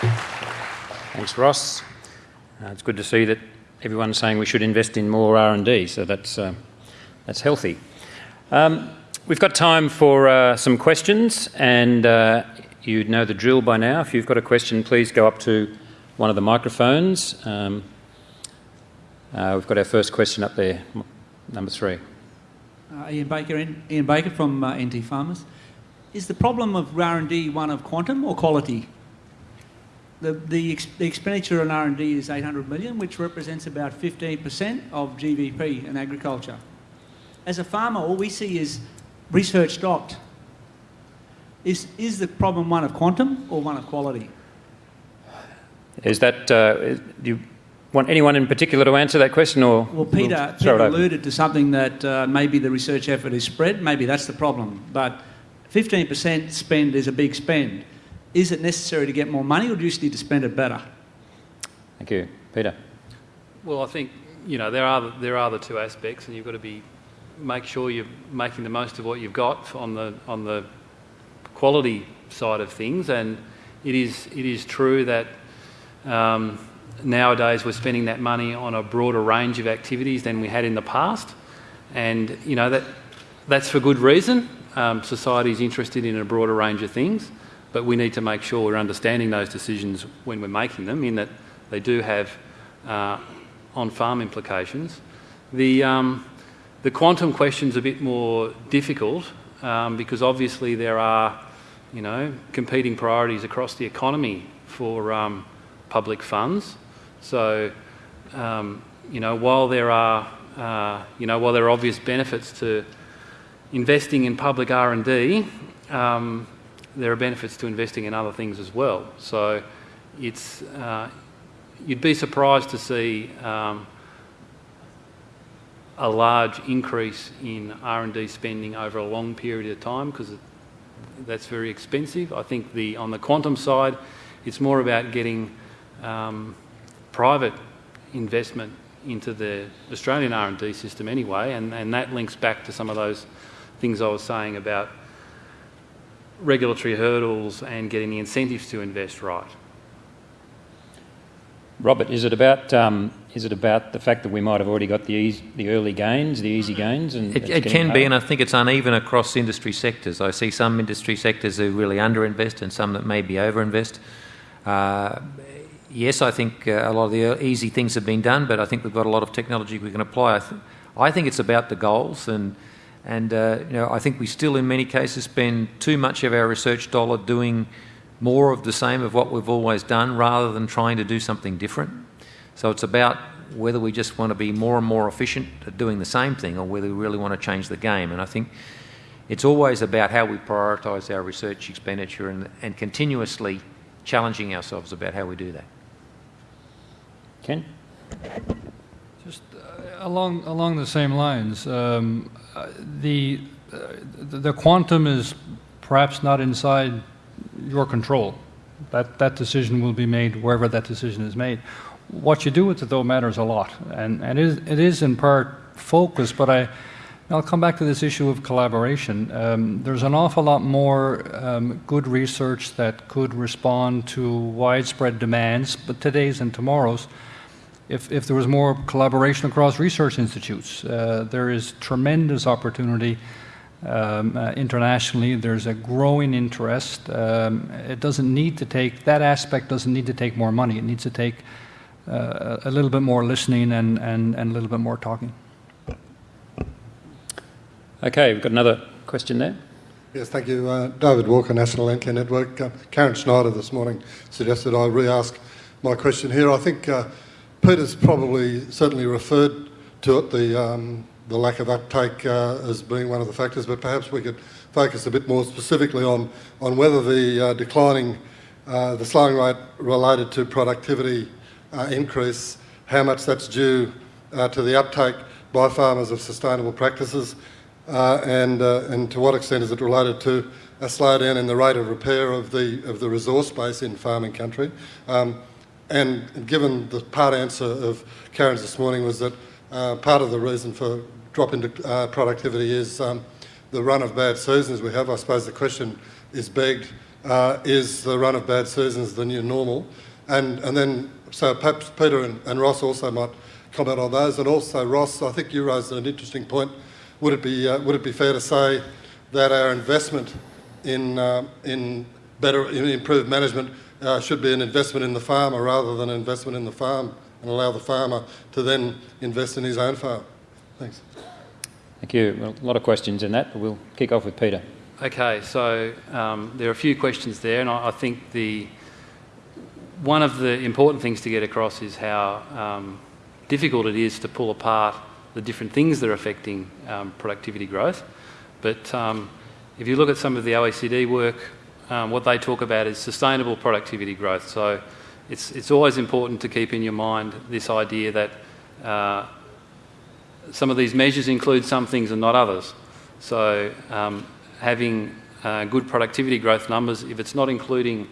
Thanks, Ross. Uh, it's good to see that everyone's saying we should invest in more R&D, so that's, uh, that's healthy. Um, we've got time for uh, some questions, and uh, you know the drill by now. If you've got a question, please go up to one of the microphones. Um, uh, we've got our first question up there, number three. Uh, Ian Baker, Ian Baker from NT Farmers. Is the problem of R&D one of quantum or quality? The, the, ex the expenditure on R&D is 800 million, which represents about 15% of GDP in agriculture. As a farmer, all we see is research stopped. Is, is the problem one of quantum or one of quality? Is that, uh, do you want anyone in particular to answer that question or? Well, Peter, we'll Peter alluded to something that uh, maybe the research effort is spread, maybe that's the problem, but 15% spend is a big spend is it necessary to get more money or do you just need to spend it better? Thank you. Peter. Well, I think, you know, there are, the, there are the two aspects and you've got to be, make sure you're making the most of what you've got on the, on the quality side of things and it is, it is true that um, nowadays we're spending that money on a broader range of activities than we had in the past and, you know, that, that's for good reason. Um, society is interested in a broader range of things but we need to make sure we're understanding those decisions when we're making them in that they do have uh, on-farm implications. The, um, the quantum question's a bit more difficult um, because obviously there are, you know, competing priorities across the economy for um, public funds. So, um, you know, while there are, uh, you know, while there are obvious benefits to investing in public R&D, um, there are benefits to investing in other things as well. So it's, uh, you'd be surprised to see um, a large increase in R&D spending over a long period of time because that's very expensive. I think the, on the quantum side, it's more about getting um, private investment into the Australian R&D system anyway, and, and that links back to some of those things I was saying about regulatory hurdles and getting the incentives to invest right. Robert, is it about um, is it about the fact that we might have already got the easy, the early gains, the easy gains, and it, it can be, and I think it's uneven across industry sectors. I see some industry sectors who really underinvest and some that maybe overinvest. Uh, yes, I think uh, a lot of the easy things have been done, but I think we've got a lot of technology we can apply. I, th I think it's about the goals and and uh, you know, I think we still, in many cases, spend too much of our research dollar doing more of the same of what we've always done rather than trying to do something different. So it's about whether we just want to be more and more efficient at doing the same thing or whether we really want to change the game. And I think it's always about how we prioritise our research expenditure and, and continuously challenging ourselves about how we do that. Ken? Just uh, along, along the same lines, um, the, uh, the quantum is perhaps not inside your control. That, that decision will be made wherever that decision is made. What you do with it, though, matters a lot. And, and it, is, it is in part focus, but I, I'll come back to this issue of collaboration. Um, there's an awful lot more um, good research that could respond to widespread demands, but today's and tomorrow's, if, if there was more collaboration across research institutes. Uh, there is tremendous opportunity um, uh, internationally. There's a growing interest. Um, it doesn't need to take, that aspect doesn't need to take more money. It needs to take uh, a little bit more listening and, and, and a little bit more talking. Okay, we've got another question there. Yes, thank you. Uh, David Walker, National Landcare Network. Uh, Karen Schneider this morning suggested I re-ask my question here. I think uh, Peter's probably certainly referred to it, the, um, the lack of uptake uh, as being one of the factors, but perhaps we could focus a bit more specifically on, on whether the uh, declining, uh, the slowing rate related to productivity uh, increase, how much that's due uh, to the uptake by farmers of sustainable practices, and, and to what extent is it related to a slowdown in the rate of repair of the, of the resource base in farming country. Um, and given the part answer of Karen's this morning was that uh, part of the reason for drop in uh, productivity is um, the run of bad seasons we have. I suppose the question is begged uh, is the run of bad seasons the new normal? And, and then, so perhaps Peter and, and Ross also might comment on those. And also, Ross, I think you raised an interesting point. Would it be, uh, would it be fair to say that our investment in, uh, in better, in improved management uh, should be an investment in the farmer rather than an investment in the farm and allow the farmer to then invest in his own farm? Thanks. Thank you. Well, a lot of questions in that, but we'll kick off with Peter. Okay, so um, there are a few questions there, and I, I, think the one of the important things to get across is how um, difficult it is to pull apart the different things that are affecting um, productivity growth. But um, if you look at some of the OECD work, um, what they talk about is sustainable productivity growth. So it's it's always important to keep in your mind this idea that uh, some of these measures include some things and not others. So um, having uh, good productivity growth numbers, if it's not including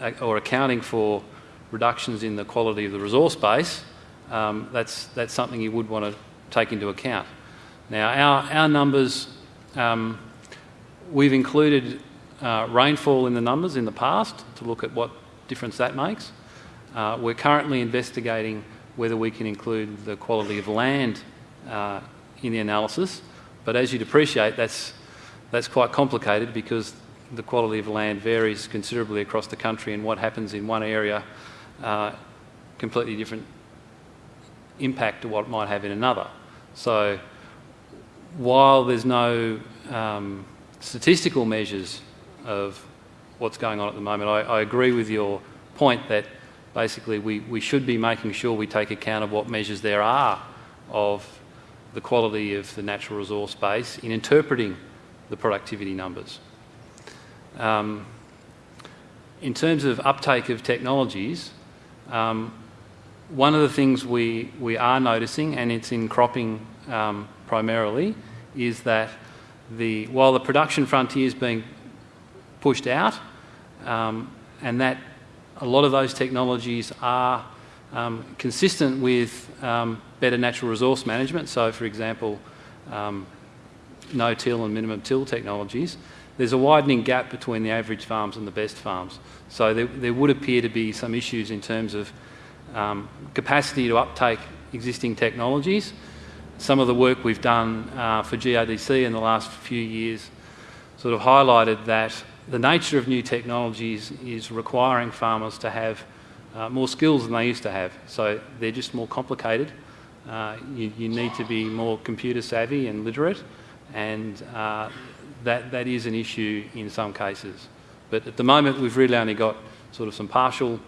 uh, or accounting for reductions in the quality of the resource base, um, that's, that's something you would want to take into account. Now, our, our numbers, um, we've included uh, rainfall in the numbers in the past to look at what difference that makes. Uh, we're currently investigating whether we can include the quality of land uh, in the analysis. But as you'd appreciate, that's, that's quite complicated because the quality of land varies considerably across the country and what happens in one area uh, completely different impact to what might have in another. So while there's no um, statistical measures of what's going on at the moment, I, I, agree with your point that basically we, we should be making sure we take account of what measures there are of the quality of the natural resource base in interpreting the productivity numbers. Um, in terms of uptake of technologies, um, one of the things we, we are noticing, and it's in cropping um, primarily, is that the, while the production frontier is being pushed out, um, and that a lot of those technologies are um, consistent with um, better natural resource management. So, for example, um, no-till and minimum till technologies. There's a widening gap between the average farms and the best farms. So there, there would appear to be some issues in terms of um, capacity to uptake existing technologies. Some of the work we've done uh, for GRDC in the last few years sort of highlighted that the nature of new technologies is requiring farmers to have uh, more skills than they used to have. So they're just more complicated. Uh, you, you, need to be more computer savvy and literate, and uh, that, that is an issue in some cases. But at the moment, we've really only got sort of some partial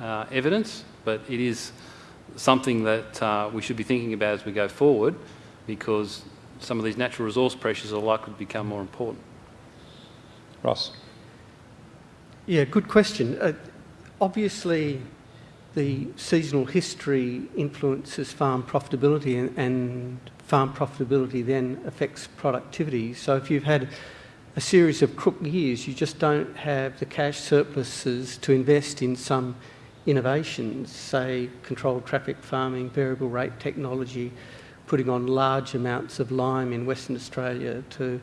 uh, evidence, but it is something that uh, we should be thinking about as we go forward because some of these natural resource pressures are likely to become more important. Ross. Yeah, good question. Uh, obviously, the seasonal history influences farm profitability, and, and, farm profitability then affects productivity. So, if you've had a series of crook years, you just don't have the cash surpluses to invest in some innovations, say controlled traffic farming, variable rate technology, putting on large amounts of lime in Western Australia to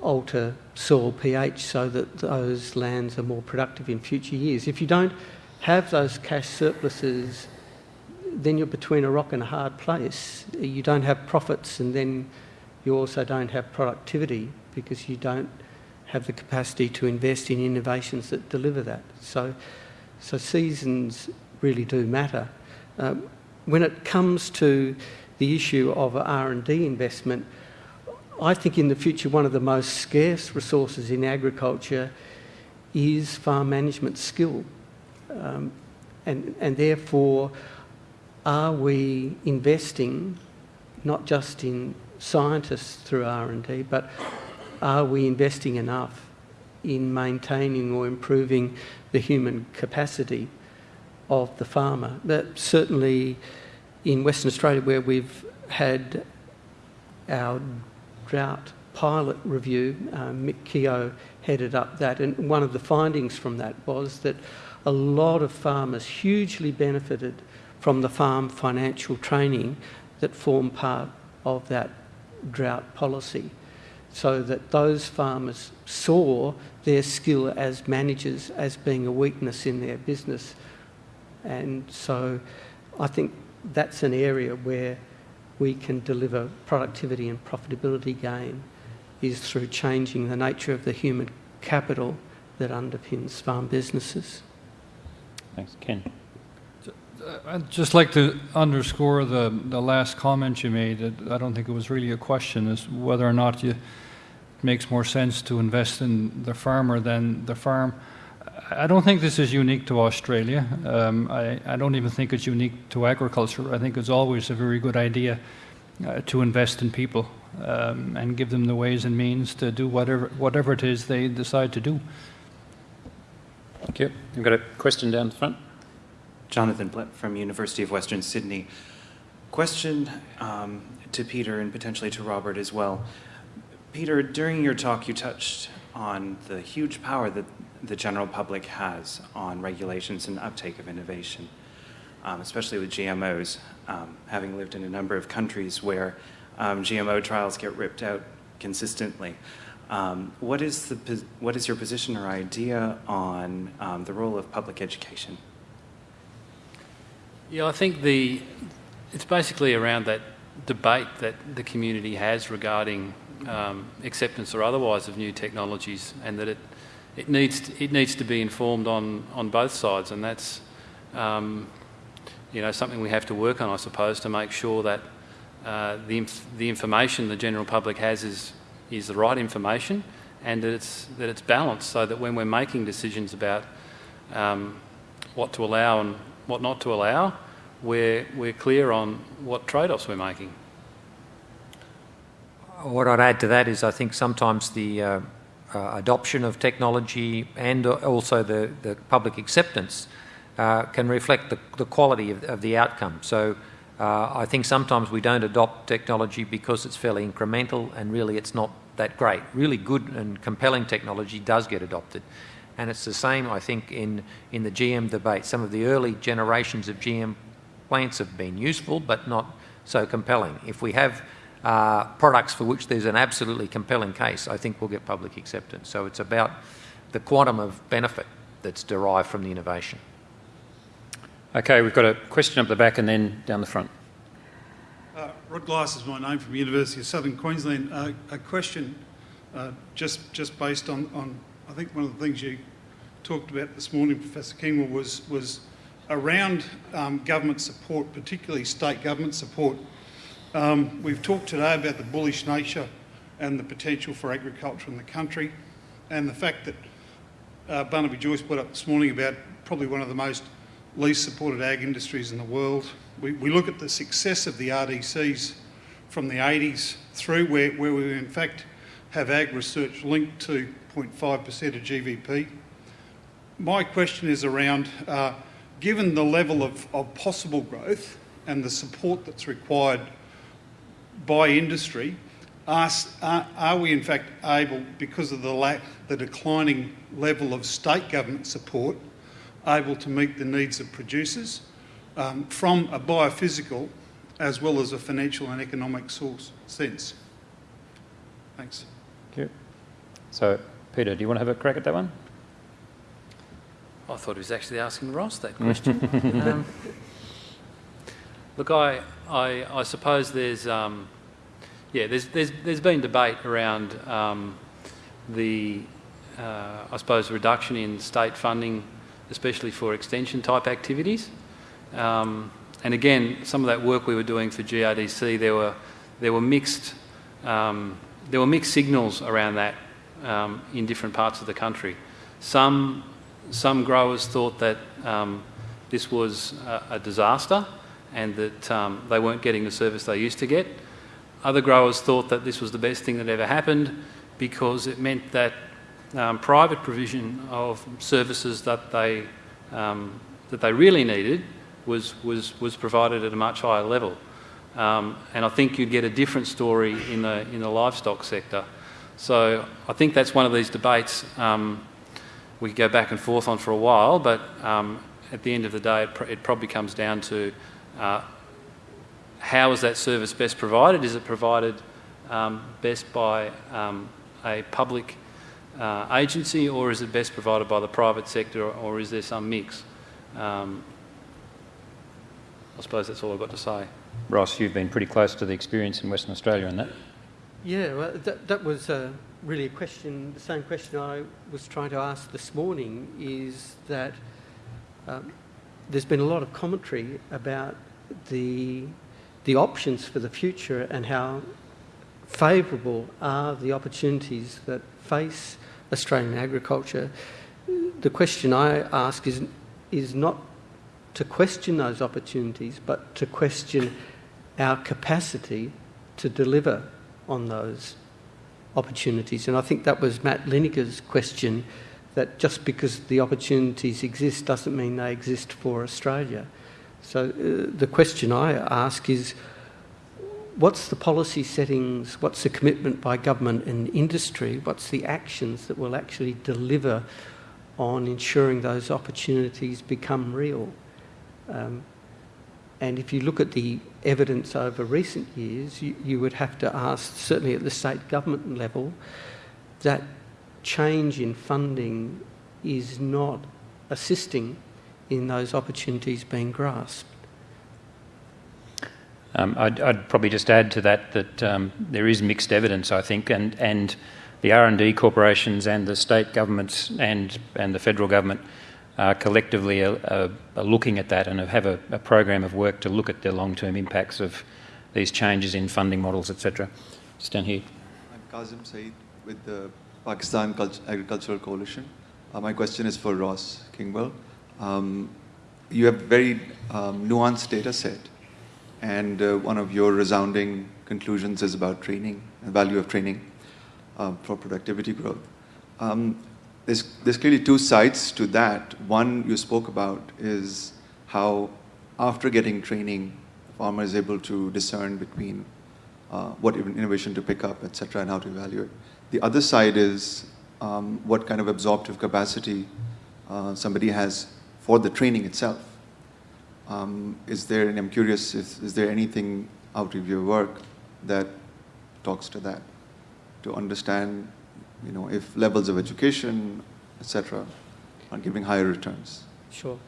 alter soil pH so that those lands are more productive in future years. If you don't have those cash surpluses, then you're between a rock and a hard place. You don't have profits, and then you also don't have productivity because you don't have the capacity to invest in innovations that deliver that. So, so seasons really do matter. Um, when it comes to the issue of R&D investment, I think in the future one of the most scarce resources in agriculture is farm management skill. Um, and, and therefore, are we investing not just in scientists through R&D, but are we investing enough in maintaining or improving the human capacity of the farmer? That certainly in Western Australia, where we've had our drought pilot review, um, Mick Keogh headed up that, and one of the findings from that was that a lot of farmers hugely benefited from the farm financial training that formed part of that drought policy. so that those farmers saw their skill as managers as being a weakness in their business. And so I think that's an area where we can deliver productivity and profitability gain is through changing the nature of the human capital that underpins farm businesses. Thanks. Ken? Uh, I'd just like to underscore the, the last comment you made. I don't think it was really a question, is whether or not you, it makes more sense to invest in the farmer than the farm. I don't think this is unique to Australia. Um, I, I, don't even think it's unique to agriculture. I think it's always a very good idea uh, to invest in people um, and give them the ways and means to do whatever, whatever it is they decide to do. Thank you. We've got a question down the front. Jonathan Blett from University of Western Sydney. Question um, to Peter and potentially to Robert as well. Peter, during your talk, you touched on the huge power that the general public has on regulations and uptake of innovation, um, especially with GMOs. Um, having lived in a number of countries where um, GMO trials get ripped out consistently, um, what is the what is your position or idea on um, the role of public education? Yeah, I think the it's basically around that debate that the community has regarding um, acceptance or otherwise of new technologies, and that it it needs to, it needs to be informed on on both sides, and that's um, you know something we have to work on, I suppose, to make sure that uh, the inf the information the general public has is is the right information, and that it's that it's balanced, so that when we're making decisions about um, what to allow and what not to allow, we're we're clear on what trade-offs we're making. What I'd add to that is I think sometimes the uh, uh, adoption of technology and also the, the public acceptance uh, can reflect the, the quality of, of, the outcome. So uh, I think sometimes we don't adopt technology because it's fairly incremental and really it's not that great. Really good and compelling technology does get adopted. And it's the same, I think, in, in the GM debate. Some of the early generations of GM plants have been useful but not so compelling. If we have uh, products for which there's an absolutely compelling case, I think we'll get public acceptance. So it's about the quantum of benefit that's derived from the innovation. Okay, we've got a question up the back and then down the front. Uh, Rod Glass is my name from the University of Southern Queensland. Uh, a question uh, just just based on, on, I think one of the things you talked about this morning, Professor Kingwell, was, was around um, government support, particularly state government support um, we've talked today about the bullish nature and the potential for agriculture in the country and the fact that uh, Barnaby Joyce put up this morning about probably one of the most least supported ag industries in the world. We, we look at the success of the RDCs from the 80s through where, where we in fact have ag research linked to 0.5% of GVP. My question is around, uh, given the level of, of possible growth and the support that's required by industry, are, are, are, we in fact able, because of the, lack, the declining level of state government support, able to meet the needs of producers um, from a biophysical as well as a financial and economic source sense? Thanks. Thank you. So, Peter, do you want to have a crack at that one? I thought he was actually asking Ross that question. um, look, I, I, I suppose there's, um, yeah, there's, there's, there's been debate around um, the, uh, I suppose, reduction in state funding, especially for extension type activities. Um, and again, some of that work we were doing for GRDC, there were, there were mixed, um, there were mixed signals around that um, in different parts of the country. Some, some growers thought that um, this was a, a disaster and that um, they weren't getting the service they used to get. Other growers thought that this was the best thing that ever happened because it meant that um, private provision of services that they, um, that they really needed was, was, was provided at a much higher level. Um, and I think you'd get a different story in the, in the livestock sector. So I think that's one of these debates um, we could go back and forth on for a while, but um, at the end of the day, it, pr it probably comes down to uh, how is that service best provided? Is it provided um, best by um, a public uh, agency or is it best provided by the private sector or, or is there some mix? Um, I suppose that's all I've got to say. Ross, you've been pretty close to the experience in Western Australia on that. Yeah, well, that, that was uh, really a question, the same question I was trying to ask this morning is that um, there's been a lot of commentary about the, the options for the future and how favourable are the opportunities that face Australian agriculture. The question I ask is, is not to question those opportunities, but to question our capacity to deliver on those opportunities. And I think that was Matt Linnegar's question that just because the opportunities exist doesn't mean they exist for Australia. So uh, the question I ask is what's the policy settings, what's the commitment by government and industry, what's the actions that will actually deliver on ensuring those opportunities become real? Um, and if you look at the evidence over recent years, you, you, would have to ask, certainly at the state government level, that change in funding is not assisting in those opportunities being grasped. Um, I'd, I'd, probably just add to that that um, there is mixed evidence, I think, and, and the R&D corporations and the state governments and, and the federal government uh, collectively are, are, are, looking at that and have a, a, program of work to look at the long-term impacts of these changes in funding models, etc. Just down here. I'm Kazim Saeed with the Pakistan Agricultural Coalition. Uh, my question is for Ross Kingwell. Um, you have very um, nuanced data set, and uh, one of your resounding conclusions is about training, the value of training uh, for productivity growth. Um, there's, there's clearly two sides to that. One you spoke about is how after getting training, farmer is able to discern between uh, what innovation to pick up, et cetera, and how to evaluate. The other side is um, what kind of absorptive capacity uh, somebody has for the training itself. Um, is there, and I'm curious, is, is there anything out of your work that talks to that, to understand you know, if levels of education, etc., are giving higher returns. Sure.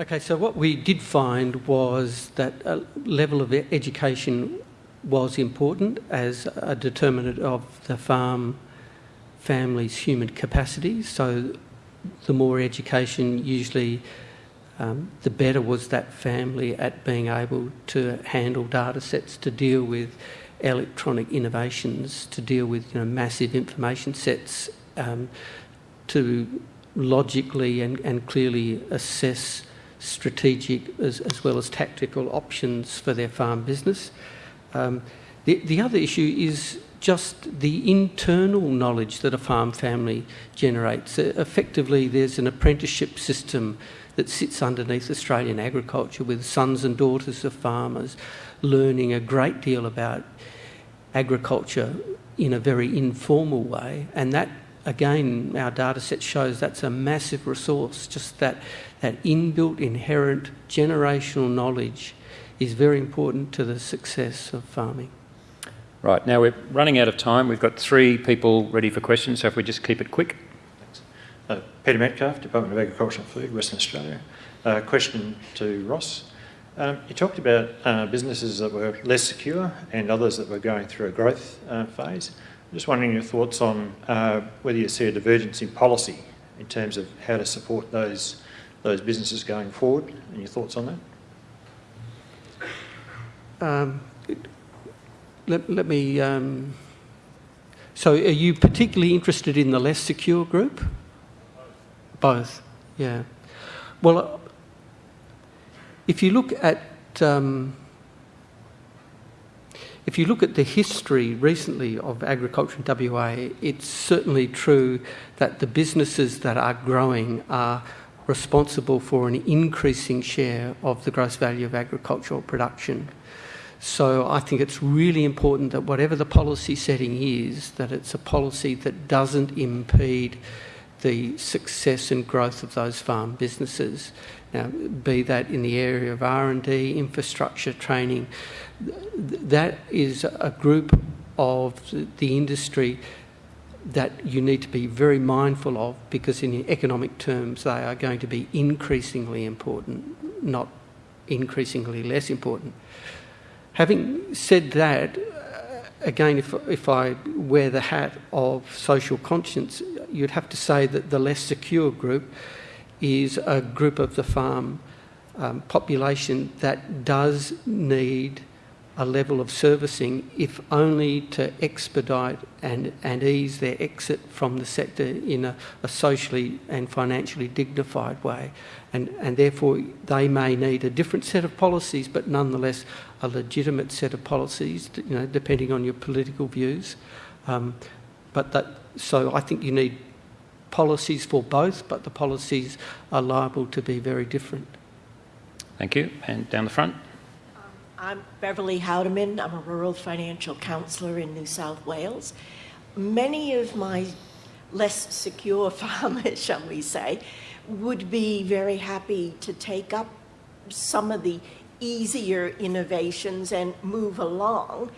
Okay, so what we did find was that a level of education was important as a determinant of the farm family's human capacity. So the more education, usually um, the better was that family at being able to handle data sets to deal with electronic innovations to deal with you know, massive information sets um, to logically and, and clearly assess strategic as, as well as tactical options for their farm business. Um, the, the other issue is just the internal knowledge that a farm family generates. Uh, effectively, there's an apprenticeship system that sits underneath Australian agriculture with sons and daughters of farmers learning a great deal about agriculture in a very informal way. And that, again, our data set shows that's a massive resource. Just that, that inbuilt, inherent generational knowledge is very important to the success of farming. Right, now we're running out of time. We've got three people ready for questions, so if we just keep it quick. Thanks. Uh, Peter Metcalf, Department of Agriculture and Food, Western Australia. Uh, question to Ross. Um, you talked about uh, businesses that were less secure and others that were going through a growth uh, phase. I'm just wondering your thoughts on uh, whether you see a divergence in policy in terms of how to support those those businesses going forward, and your thoughts on that. Um, let, let me. Um, so, are you particularly interested in the less secure group? Both. Yeah. Well, if you look at um, if you look at the history recently of agriculture in WA, it's certainly true that the businesses that are growing are responsible for an increasing share of the gross value of agricultural production. So I think it's really important that whatever the policy setting is, that it's a policy that doesn't impede the success and growth of those farm businesses. Now, be that in the area of R&D, infrastructure, training, that is a group of the industry that you need to be very mindful of because in economic terms they are going to be increasingly important, not increasingly less important. Having said that, uh, again, if, if I wear the hat of social conscience, you'd have to say that the less secure group is a group of the farm um, population that does need a level of servicing, if only to expedite and, and ease their exit from the sector in a, a socially and financially dignified way. And, and therefore, they may need a different set of policies, but nonetheless a legitimate set of policies, you know, depending on your political views. Um, but that, so I think you need policies for both, but the policies are liable to be very different. Thank you. And down the front. I'm Beverly Howdeman. I'm a rural financial counsellor in New South Wales. Many of my less secure farmers, shall we say, would be very happy to take up some of the easier innovations and move along,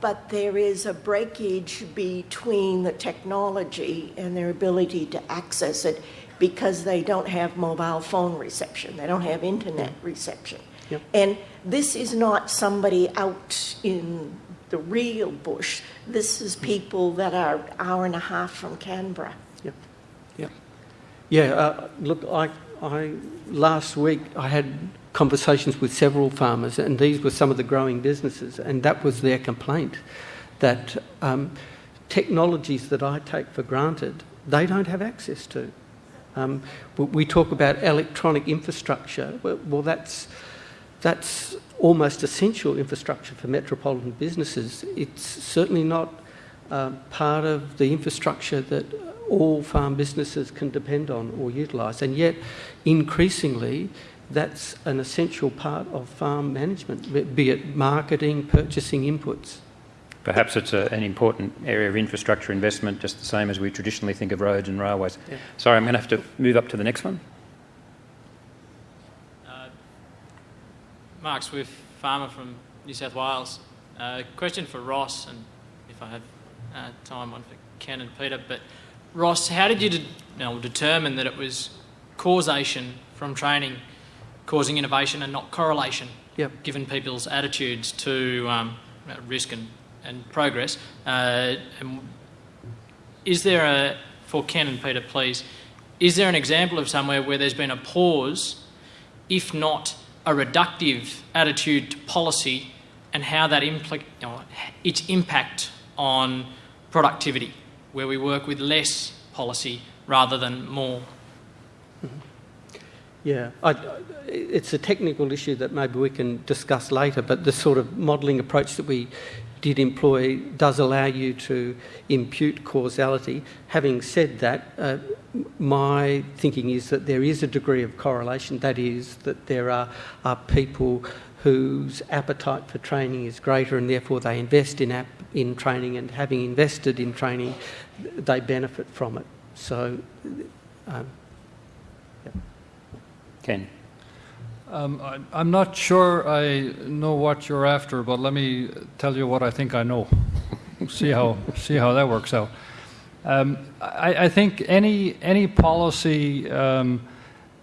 but there is a breakage between the technology and their ability to access it because they don't have mobile phone reception, they don't have internet reception. Yep. And this is not somebody out in the real bush. This is people that are hour and a half from Canberra. Yep. Yep. Yeah. Uh, look, I, I last week I had conversations with several farmers, and these were some of the growing businesses, and that was their complaint that um, technologies that I take for granted they don't have access to. Um, we talk about electronic infrastructure. Well, well that's that's almost essential infrastructure for metropolitan businesses. It's certainly not uh, part of the infrastructure that all farm businesses can depend on or utilise. And yet, increasingly, that's an essential part of farm management, be it marketing, purchasing inputs. Perhaps it's a, an important area of infrastructure investment, just the same as we traditionally think of roads and railways. Yeah. Sorry, I'm going to have to move up to the next one. Mark Swift, farmer from New South Wales. Uh, question for Ross, and if I have uh, time, one for Ken and Peter. But Ross, how did you, de- you know, determine that it was causation from training causing innovation and not correlation, yep. given people's attitudes to um, risk and, and progress? Uh, and is there a, for Ken and Peter, please, is there an example of somewhere where there's been a pause, if not a reductive attitude to policy and how that impl- its impact on productivity, where we work with less policy rather than more. Yeah, I, it's a technical issue that maybe we can discuss later, but the sort of modelling approach that we did employ does allow you to impute causality. Having said that, uh, my thinking is that there is a degree of correlation. That is, that there are, are people whose appetite for training is greater and therefore they invest in, app, in training and having invested in training, they benefit from it. So, um. Ken. Um, I, am not sure I know what you're after, but let me tell you what I think I know. see how see how that works out. Um, I, I, think any any policy um,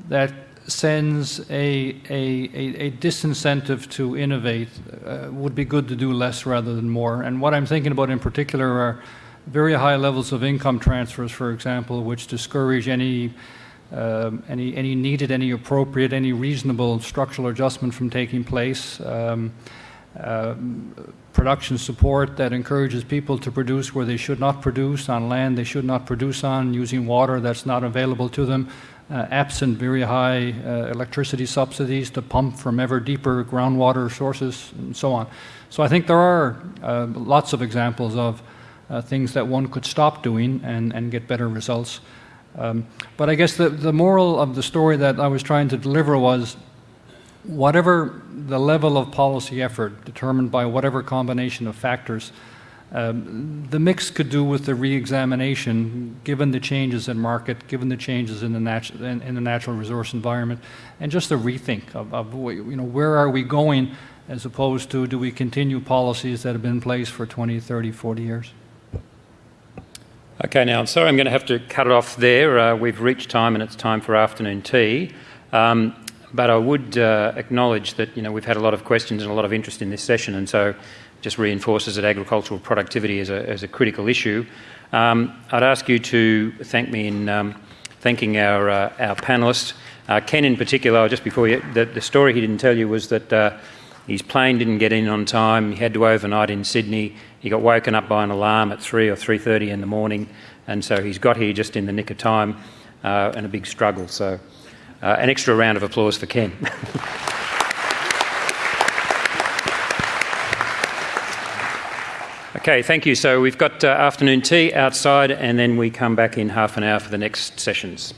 that sends a, a, a, disincentive to innovate uh, would be good to do less rather than more. And what I'm thinking about in particular are very high levels of income transfers, for example, which discourage any um, any, any needed, any appropriate, any reasonable structural adjustment from taking place. Um, uh, production support that encourages people to produce where they should not produce, on land they should not produce on, using water that's not available to them, uh, absent very high uh, electricity subsidies to pump from ever deeper groundwater sources, and so on. So I think there are uh, lots of examples of uh, things that one could stop doing and, and get better results. Um, but I guess the, the moral of the story that I was trying to deliver was whatever the level of policy effort determined by whatever combination of factors, Um, the mix could do with the re-examination, given the changes in market, given the changes in the, natu- in, in the natural resource environment, and just a rethink of, of you know, where are we going as opposed to do we continue policies that have been in place for 20, 30, 40 years? Okay, now I'm sorry I'm going to have to cut it off there. Uh, we've reached time and it's time for afternoon tea. Um, but I would uh, acknowledge that you know we've had a lot of questions and a lot of interest in this session, and so just reinforces that agricultural productivity is a, is a critical issue. Um, I'd ask you to thank me in um, thanking our, uh, our panellists. Uh, Ken, in particular, just before you, the, the, story he didn't tell you was that uh, his plane didn't get in on time. He had to overnight in Sydney. He got woken up by an alarm at 3 or 3.30 in the morning, and so he's got here just in the nick of time uh, and a big struggle. So uh, an extra round of applause for Ken. Okay, thank you. So we've got uh, afternoon tea outside, and then we come back in half an hour for the next sessions.